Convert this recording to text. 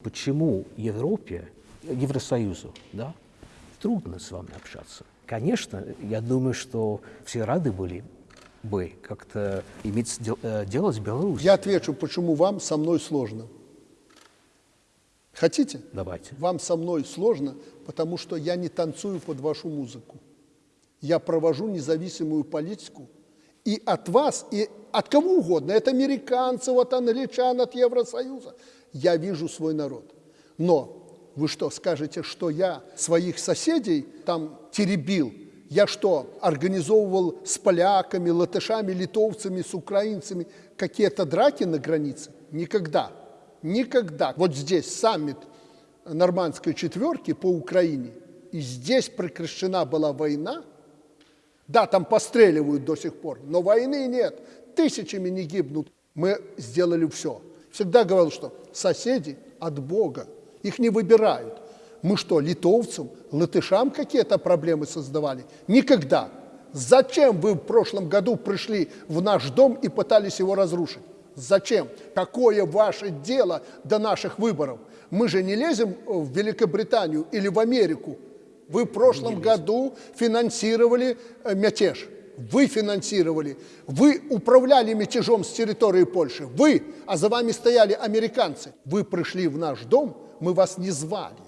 Почему Европе, Евросоюзу, да, трудно с вами общаться? Конечно, я думаю, что все рады были бы как-то иметь э, дело с Беларусью. Я отвечу, почему вам со мной сложно. Хотите? Давайте. Вам со мной сложно, потому что я не танцую под вашу музыку. Я провожу независимую политику. И от вас, и от кого угодно, от американцев, от англичан, от Евросоюза, я вижу свой народ. Но вы что, скажете, что я своих соседей там теребил? Я что, организовывал с поляками, латышами, литовцами, с украинцами какие-то драки на границе? Никогда. Никогда. Вот здесь саммит нормандской четверки по Украине, и здесь прекращена была война. Да, там постреливают до сих пор, но войны нет. Тысячами не гибнут. Мы сделали все. Всегда говорил, что соседи от Бога, их не выбирают. Мы что, литовцам, латышам какие-то проблемы создавали? Никогда. Зачем вы в прошлом году пришли в наш дом и пытались его разрушить? Зачем? Какое ваше дело до наших выборов? Мы же не лезем в Великобританию или в Америку. Вы в прошлом году финансировали э, мятеж. Вы финансировали. Вы управляли мятежом с территории Польши. Вы, а за вами стояли американцы. Вы пришли в наш дом, мы вас не звали.